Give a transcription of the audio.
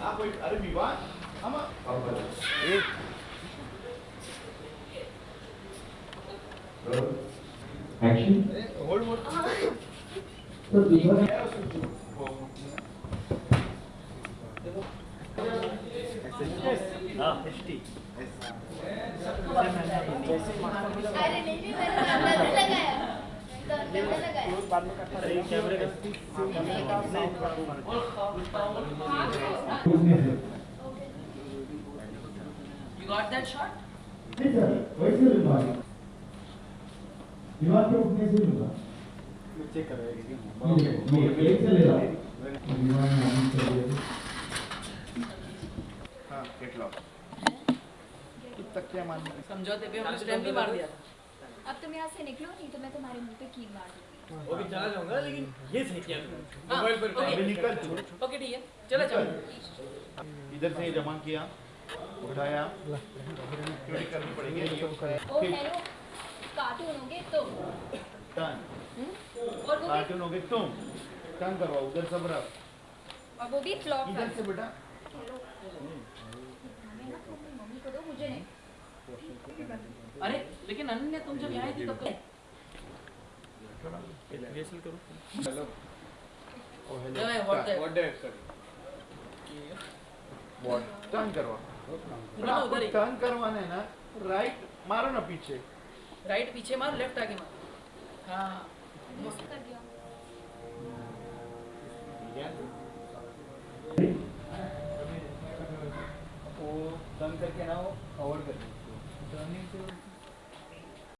आप वही अरे विवाह हम Action. You got that shot? Yes, sir. Where's your body? विवाह के उठने से लूँगा चेक करो ये ये से ले रहा हूँ में आने से पहले हाँ। कैटलॉग तू तक क्या मानने समझौते पे हमने स्टैम्प भी मार दिया अब तुम यहाँ से निकलो नहीं तो मैं तुम्हारे मुँह पे कील मार दूँगी। वो भी चला जाऊँगा लेकिन ये सही किया मोबाइल पर अभी निकल ओके ठीक है। चलो चलो इधर से जमा किया उठाया। क्यों करनी पड़ेगी। कार्टून होगे तुम। Turn hmm? और वो कार्टून हो गए तुम। टर्न करवाओ उधर सब रख। और वो भी फ्लॉप इधर से बेटा। हेलो हमें ना तुम मम्मी को दो मुझे नहीं अरे लेकिन अनन्या तुम जब यहाँ आई थी तब तो हेलो जो है व्हाट टर्न करवा टर्न करवाना है ना। राइट मारो ना पीछे। राइट पीछे मार लेफ़्ट आगे मार। हाँ। दिया वो करके ना हो अवॉइड कर टर्निंग से